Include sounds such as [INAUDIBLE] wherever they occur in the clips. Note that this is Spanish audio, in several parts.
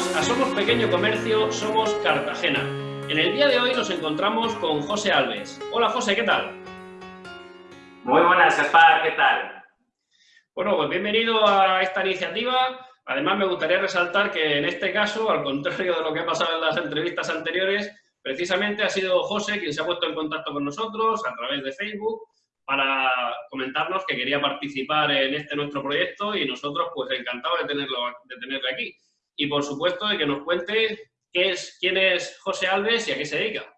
Bienvenidos a Somos Pequeño Comercio, Somos Cartagena. En el día de hoy nos encontramos con José Alves. Hola José, ¿qué tal? Muy buenas, Gaspar, ¿qué tal? Bueno, pues bienvenido a esta iniciativa. Además, me gustaría resaltar que en este caso, al contrario de lo que ha pasado en las entrevistas anteriores, precisamente ha sido José quien se ha puesto en contacto con nosotros a través de Facebook para comentarnos que quería participar en este nuestro proyecto y nosotros pues encantados de tenerlo, de tenerlo aquí. Y por supuesto de que nos cuente qué es, quién es José Alves y a qué se dedica.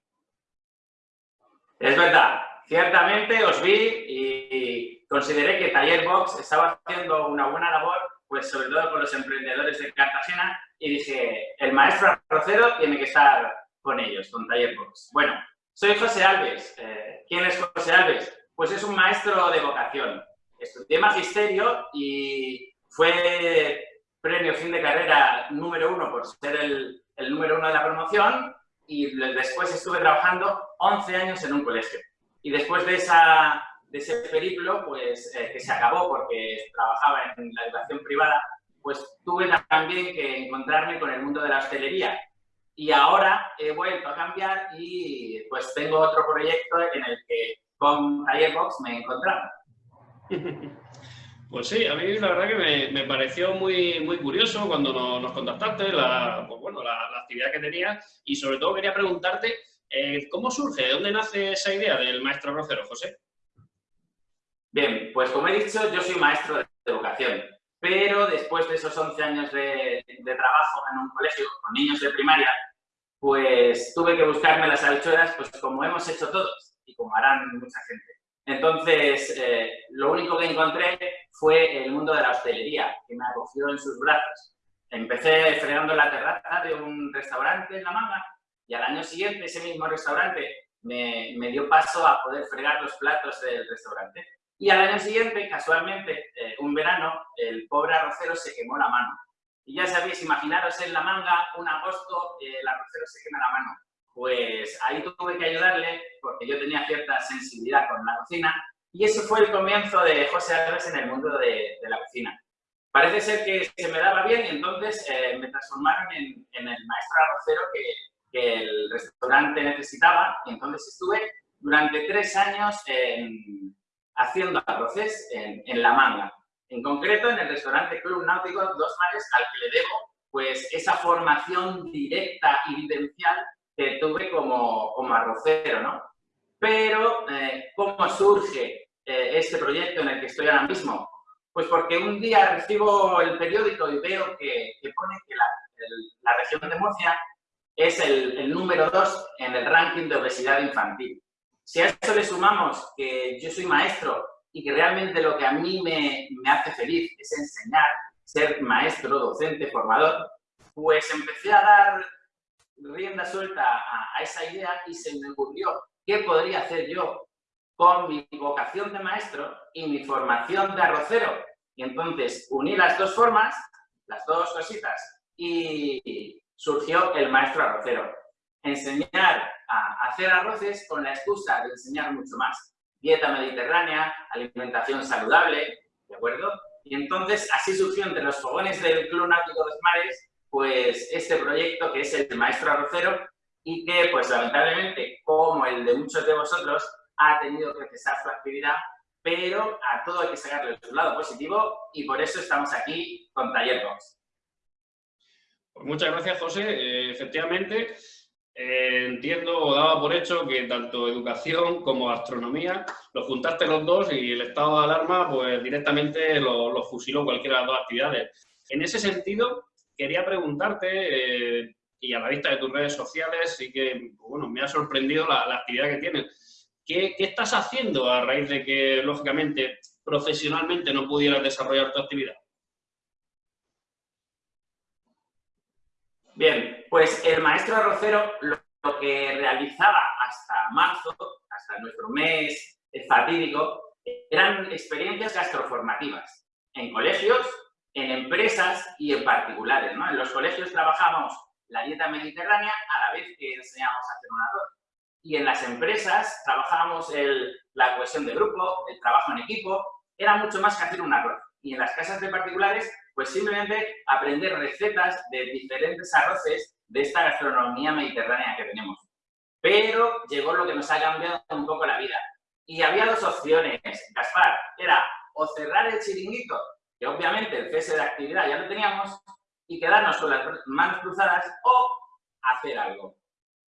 Es verdad, ciertamente os vi y consideré que Taller Box estaba haciendo una buena labor, pues sobre todo con los emprendedores de Cartagena, y dije, el maestro arrocero tiene que estar con ellos, con Taller Box. Bueno, soy José Alves. Eh, ¿Quién es José Alves? Pues es un maestro de vocación. Estudié magisterio y fue premio fin de carrera número uno por ser el, número uno de la promoción y después estuve trabajando 11 años en un colegio. Y después de, ese periplo, pues eh, que se acabó porque trabajaba en la educación privada, pues tuve también que encontrarme con el mundo de la hostelería. Y ahora he vuelto a cambiar y pues tengo otro proyecto en el que con Box me encontraba. [LAUGHS] Pues sí, a mí la verdad que me, pareció muy, muy curioso cuando nos, contactaste, la, pues bueno, la, actividad que tenías y sobre todo quería preguntarte eh, ¿cómo surge, de dónde nace esa idea del maestro rocero, José? Bien, pues como he dicho, yo soy maestro de educación, pero después de esos 11 años de, trabajo en un colegio con niños de primaria, pues tuve que buscarme las habichuelas, pues como hemos hecho todos y como harán mucha gente. Entonces, eh, lo único que encontré fue el mundo de la hostelería, que me acogió en sus brazos. Empecé fregando la terraza de un restaurante en La Manga y al año siguiente ese mismo restaurante me, dio paso a poder fregar los platos del restaurante. Y al año siguiente, casualmente, eh, un verano, el pobre arrocero se quemó la mano. Y ya sabéis, imaginaros en La Manga, un agosto, el arrocero se quema la mano. Pues ahí tuve que ayudarle porque yo tenía cierta sensibilidad con la cocina y ese fue el comienzo de José Alves en el mundo de, la cocina. Parece ser que se me daba bien y entonces eh, me transformaron en, el maestro arrocero que, el restaurante necesitaba y entonces estuve durante tres años haciendo arroces en, en, La Manga. En concreto, en el restaurante Club Náutico Dos Mares, al que le debo pues, esa formación directa y vivencial que tuve como, como arrocero, ¿no? Pero, eh, ¿cómo surge eh, este proyecto en el que estoy ahora mismo? Pues porque un día recibo el periódico y veo que, pone que la, la, región de Murcia es el, el número dos en el ranking de obesidad infantil. Si a eso le sumamos que yo soy maestro y que realmente lo que a mí me, me hace feliz es enseñar, ser maestro, docente, formador, pues empecé a dar rienda suelta a, esa idea y se me ocurrió qué podría hacer yo con mi vocación de maestro y mi formación de arrocero. Y entonces uní las dos formas, las dos cositas, y surgió el maestro arrocero. Enseñar a hacer arroces con la excusa de enseñar mucho más. Dieta mediterránea, alimentación saludable, ¿de acuerdo? Y entonces así surgió entre los fogones del Club Náutico de Mares pues este proyecto que es el de Maestro Arrocero y que pues lamentablemente, como el de muchos de vosotros, ha tenido que cesar su actividad, pero a todo hay que sacarle su lado positivo y por eso estamos aquí con Taller Box. Pues muchas gracias, José. Eh, efectivamente, eh, entiendo o daba por hecho que tanto educación como astronomía lo juntaste los dos y el estado de alarma pues directamente lo, lo fusiló cualquiera de las dos actividades. En ese sentido, quería preguntarte, eh, y a la vista de tus redes sociales, sí que, bueno, me ha sorprendido la, actividad que tienes. ¿Qué, estás haciendo a raíz de que, lógicamente, profesionalmente no pudieras desarrollar tu actividad? Bien, pues el maestro arrocero lo, que realizaba hasta marzo, hasta nuestro mes fatídico, eran experiencias gastroformativas en colegios en empresas y en particulares. ¿no? En los colegios trabajamos la dieta mediterránea a la vez que enseñamos a hacer un arroz. Y en las empresas trabajamos el, la cohesión de grupo, el trabajo en equipo. Era mucho más que hacer un arroz. y en las casas de particulares, pues simplemente aprender recetas de diferentes arroces de esta gastronomía mediterránea que tenemos. Pero llegó lo que nos ha cambiado un poco la vida. Y había dos opciones, Gaspar, era o cerrar el chiringuito, obviamente el cese de actividad ya lo teníamos, y quedarnos con las manos cruzadas, o hacer algo.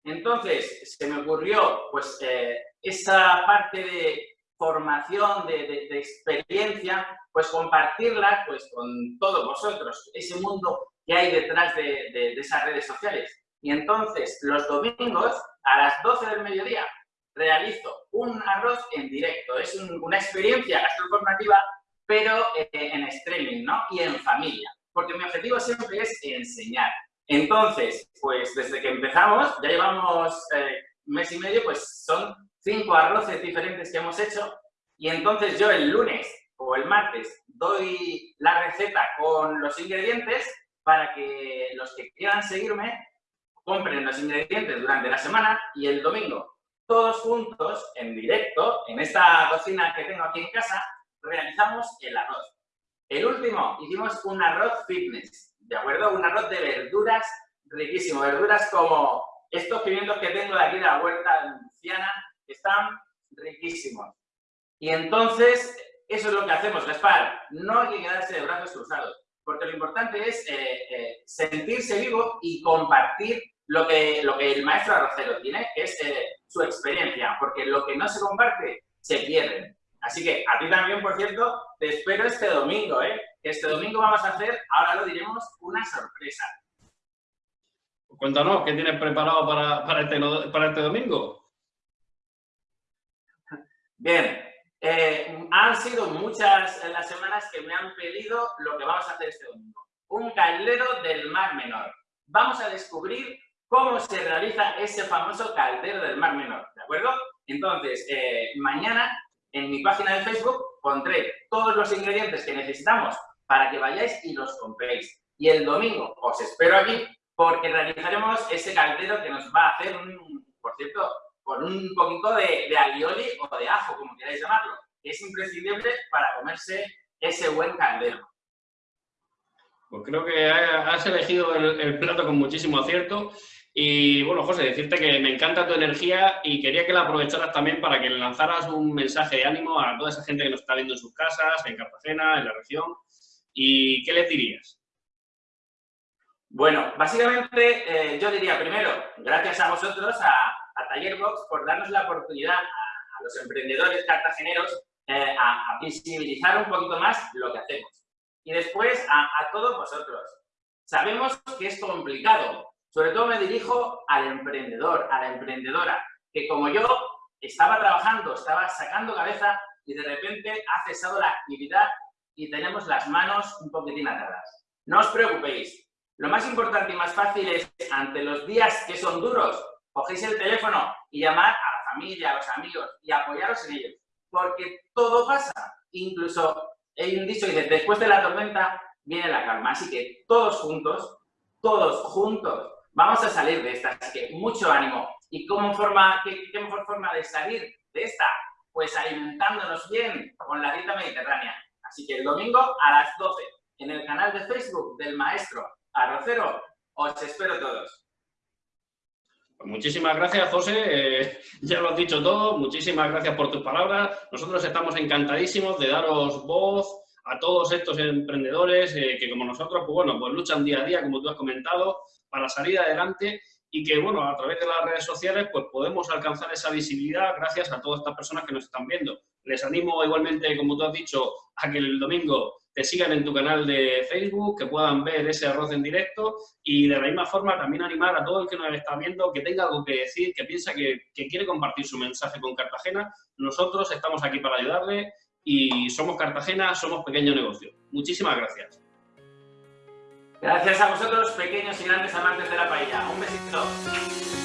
Entonces, se me ocurrió pues eh, esa parte de formación, de, experiencia, pues compartirla pues, con todos vosotros, ese mundo que hay detrás de, esas redes sociales. Y entonces, los domingos, a las 12 del mediodía, realizo un arroz en directo. Es una experiencia gastroformativa, pero eh, en streaming, ¿no? Y en familia, porque mi objetivo siempre es enseñar. Entonces, pues desde que empezamos, ya llevamos eh, mes y medio, pues son cinco arroces diferentes que hemos hecho y entonces yo el lunes o el martes doy la receta con los ingredientes para que los que quieran seguirme compren los ingredientes durante la semana y el domingo todos juntos, en directo, en esta cocina que tengo aquí en casa, realizamos el arroz. El último, hicimos un arroz fitness, ¿de acuerdo? Un arroz de verduras riquísimo, verduras como estos pimientos que tengo de aquí de la huerta luciana, están riquísimos. Y entonces, eso es lo que hacemos, Gaspar. No hay que quedarse de brazos cruzados, porque lo importante es eh, eh, sentirse vivo y compartir lo que, lo que el maestro arrocero tiene, que es eh, su experiencia, porque lo que no se comparte se pierde. Así que a ti también, por cierto, te espero este domingo, ¿eh? Este domingo vamos a hacer, ahora lo diremos, una sorpresa. Cuéntanos, ¿qué tienes preparado para, para, este, para este domingo? Bien, eh, han sido muchas las semanas que me han pedido lo que vamos a hacer este domingo. Un caldero del Mar Menor. Vamos a descubrir cómo se realiza ese famoso caldero del Mar Menor, ¿de acuerdo? Entonces, eh, mañana en mi página de Facebook pondré todos los ingredientes que necesitamos para que vayáis y los compréis. Y el domingo os espero aquí porque realizaremos ese caldero que nos va a hacer, un, por cierto, con un poquito de, de alioli o de ajo, como queráis llamarlo, que es imprescindible para comerse ese buen caldero. Pues creo que has elegido el, plato con muchísimo acierto. Y bueno, José, decirte que me encanta tu energía y quería que la aprovecharas también para que lanzaras un mensaje de ánimo a toda esa gente que nos está viendo en sus casas, en Cartagena, en la región. ¿Y qué le dirías? Bueno, básicamente eh, yo diría primero, gracias a vosotros, a, Tallerbox, por darnos la oportunidad a, los emprendedores cartageneros eh, a, visibilizar un poquito más lo que hacemos. Y después a, todos vosotros. Sabemos que es complicado, sobre todo me dirijo al emprendedor, a la emprendedora, que como yo estaba trabajando, estaba sacando cabeza y de repente ha cesado la actividad y tenemos las manos un poquitín atadas. No os preocupéis, lo más importante y más fácil es, ante los días que son duros, cogéis el teléfono y llamar a la familia, a los amigos y apoyaros en ellos. Porque todo pasa. Incluso, hay un dicho que dice, después de la tormenta viene la calma. Así que todos juntos, todos juntos, vamos a salir de esta. Así que mucho ánimo. ¿Y cómo forma, qué, mejor forma de salir de esta? Pues alimentándonos bien con la dieta mediterránea. Así que el domingo a las 12 en el canal de Facebook del maestro Arrocero, os espero todos. Pues muchísimas gracias, José. Eh, [LAUGHS] ya lo has dicho todo. Muchísimas gracias por tus palabras. Nosotros estamos encantadísimos de daros voz a todos estos emprendedores eh, que, como nosotros, pues bueno, pues luchan día a día, como tú has comentado, para salir adelante y que, bueno, a través de las redes sociales, pues podemos alcanzar esa visibilidad gracias a todas estas personas que nos están viendo. Les animo igualmente, como tú has dicho, a que el domingo te sigan en tu canal de Facebook, que puedan ver ese arroz en directo y de la misma forma también animar a todo el que nos está viendo que tenga algo que decir, que piensa que, quiere compartir su mensaje con Cartagena. Nosotros estamos aquí para ayudarle y somos Cartagena, somos pequeño negocio. Muchísimas gracias. Gracias a vosotros, pequeños y grandes amantes de la paella. Un besito.